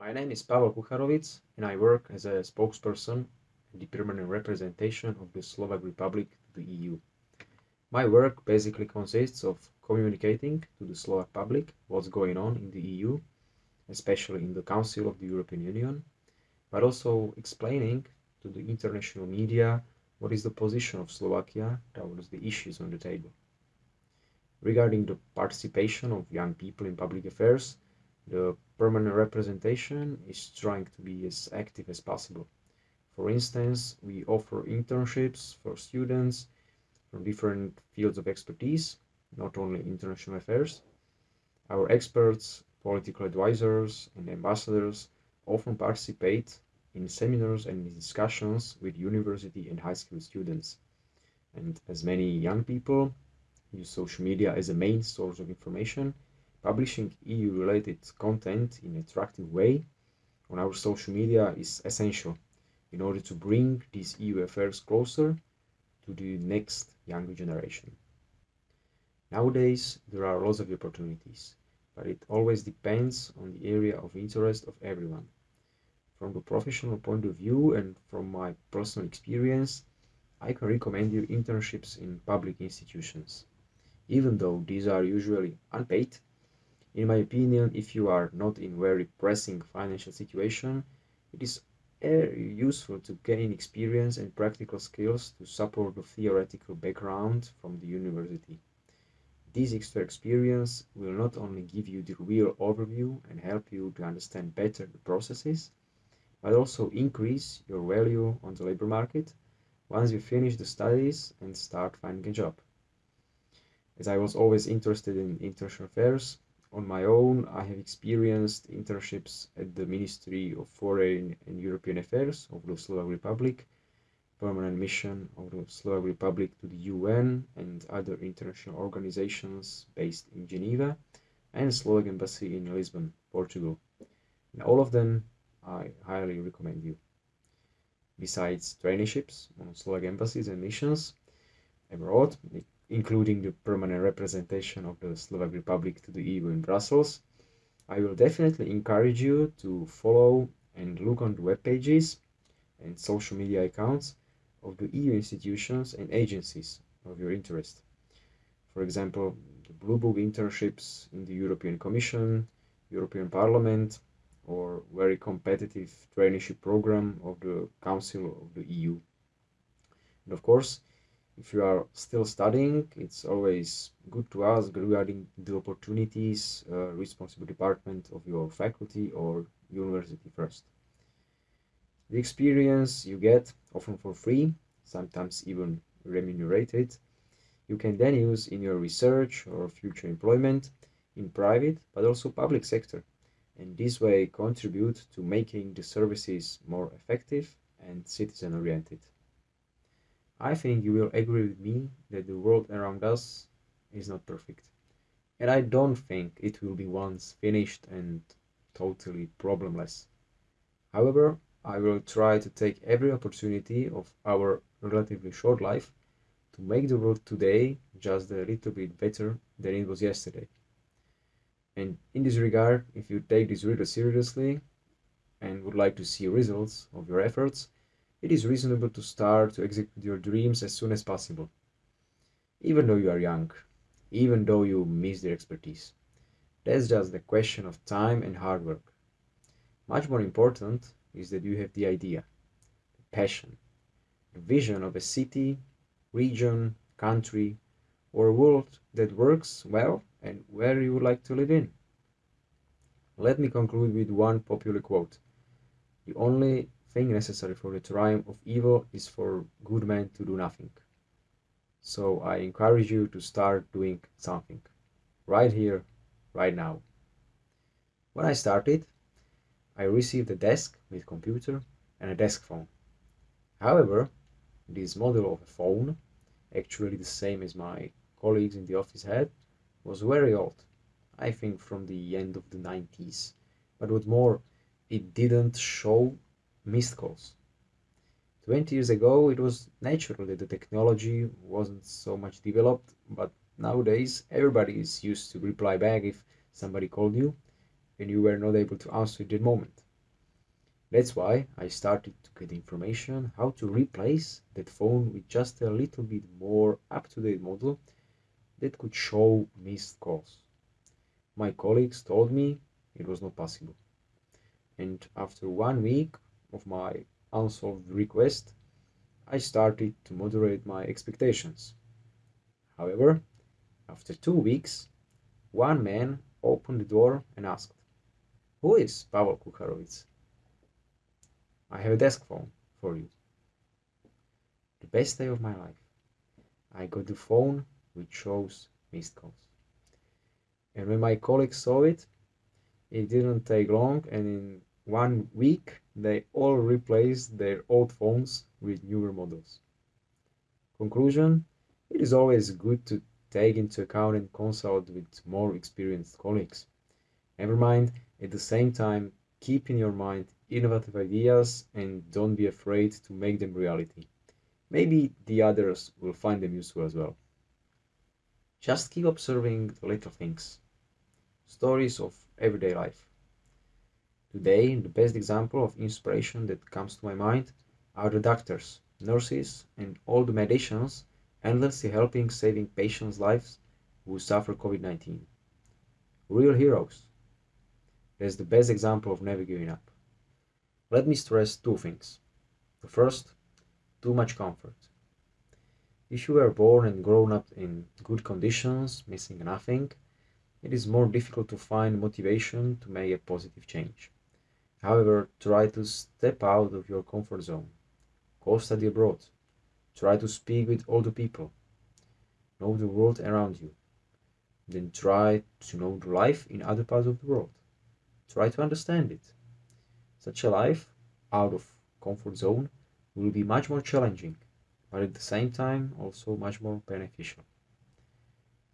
My name is Pavel Kucharovic and I work as a spokesperson and the permanent representation of the Slovak Republic to the EU. My work basically consists of communicating to the Slovak public what's going on in the EU, especially in the Council of the European Union, but also explaining to the international media what is the position of Slovakia towards the issues on the table. Regarding the participation of young people in public affairs, the permanent representation is trying to be as active as possible. For instance, we offer internships for students from different fields of expertise, not only international affairs. Our experts, political advisors, and ambassadors often participate in seminars and discussions with university and high school students. And as many young people use social media as a main source of information, Publishing EU-related content in an attractive way on our social media is essential in order to bring these EU affairs closer to the next younger generation. Nowadays, there are lots of opportunities, but it always depends on the area of interest of everyone. From the professional point of view and from my personal experience, I can recommend you internships in public institutions. Even though these are usually unpaid, in my opinion, if you are not in very pressing financial situation, it is useful to gain experience and practical skills to support the theoretical background from the university. This extra experience will not only give you the real overview and help you to understand better the processes, but also increase your value on the labor market once you finish the studies and start finding a job. As I was always interested in international affairs, on my own, I have experienced internships at the Ministry of Foreign and European Affairs of the Slovak Republic, permanent mission of the Slovak Republic to the UN and other international organizations based in Geneva, and Slovak Embassy in Lisbon, Portugal. All of them I highly recommend you. Besides traineeships on Slovak embassies and missions abroad, including the permanent representation of the Slovak Republic to the EU in Brussels, I will definitely encourage you to follow and look on the web pages and social media accounts of the EU institutions and agencies of your interest. For example, the Blue Book internships in the European Commission, European Parliament, or very competitive traineeship program of the Council of the EU. And of course, if you are still studying, it's always good to ask regarding the opportunities, uh, responsible department of your faculty or university first. The experience you get, often for free, sometimes even remunerated, you can then use in your research or future employment in private but also public sector and this way contribute to making the services more effective and citizen oriented. I think you will agree with me that the world around us is not perfect. And I don't think it will be once finished and totally problemless. However, I will try to take every opportunity of our relatively short life to make the world today just a little bit better than it was yesterday. And in this regard, if you take this really seriously and would like to see results of your efforts, it is reasonable to start to execute your dreams as soon as possible. Even though you are young, even though you miss their expertise. That's just a question of time and hard work. Much more important is that you have the idea, the passion, the vision of a city, region, country, or world that works well and where you would like to live in. Let me conclude with one popular quote. The only thing necessary for the triumph of evil is for good men to do nothing. So I encourage you to start doing something. Right here, right now. When I started, I received a desk with computer and a desk phone. However, this model of a phone, actually the same as my colleagues in the office had, was very old. I think from the end of the 90s. But what more, it didn't show missed calls. 20 years ago, it was natural that the technology wasn't so much developed, but nowadays everybody is used to reply back if somebody called you and you were not able to answer at that moment. That's why I started to get information how to replace that phone with just a little bit more up-to-date model that could show missed calls. My colleagues told me it was not possible. And after one week of my unsolved request, I started to moderate my expectations. However, after two weeks, one man opened the door and asked, Who is Pavel Kukharovits? I have a desk phone for you. The best day of my life. I got the phone which shows missed calls. And when my colleagues saw it, it didn't take long, and in one week they all replaced their old phones with newer models. Conclusion It is always good to take into account and consult with more experienced colleagues. Never mind, at the same time, keep in your mind innovative ideas and don't be afraid to make them reality. Maybe the others will find them useful as well. Just keep observing the little things, stories of everyday life. Today, the best example of inspiration that comes to my mind are the doctors, nurses, and all the medications endlessly helping saving patients' lives who suffer COVID 19. Real heroes. That's the best example of never giving up. Let me stress two things. The first, too much comfort. If you were born and grown up in good conditions, missing nothing, it is more difficult to find motivation to make a positive change. However, try to step out of your comfort zone. Go study abroad. Try to speak with older people. Know the world around you. Then try to know the life in other parts of the world. Try to understand it. Such a life, out of comfort zone, will be much more challenging, but at the same time also much more beneficial.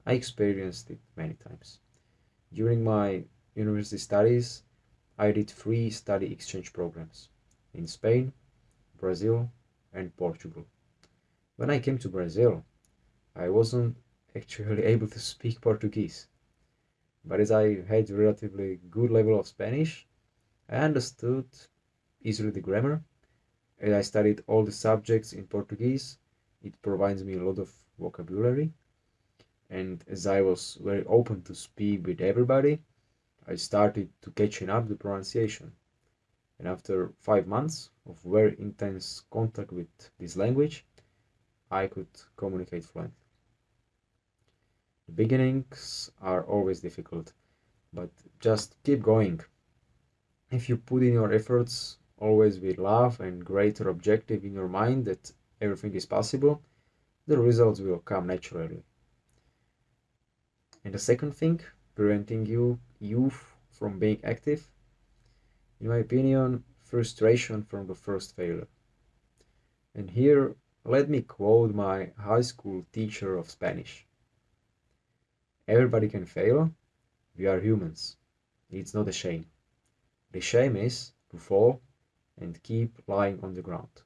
I experienced it many times. During my university studies, I did three study exchange programs in Spain, Brazil, and Portugal. When I came to Brazil, I wasn't actually able to speak Portuguese. But as I had a relatively good level of Spanish, I understood easily the grammar. As I studied all the subjects in Portuguese, it provides me a lot of vocabulary. And as I was very open to speak with everybody, I started to catching up the pronunciation. And after five months of very intense contact with this language, I could communicate fluently. The beginnings are always difficult, but just keep going. If you put in your efforts always with love and greater objective in your mind that everything is possible, the results will come naturally. And the second thing, preventing you youth from being active? In my opinion, frustration from the first failure. And here, let me quote my high school teacher of Spanish. Everybody can fail. We are humans. It's not a shame. The shame is to fall and keep lying on the ground.